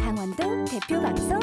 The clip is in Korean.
강원도 대표 방송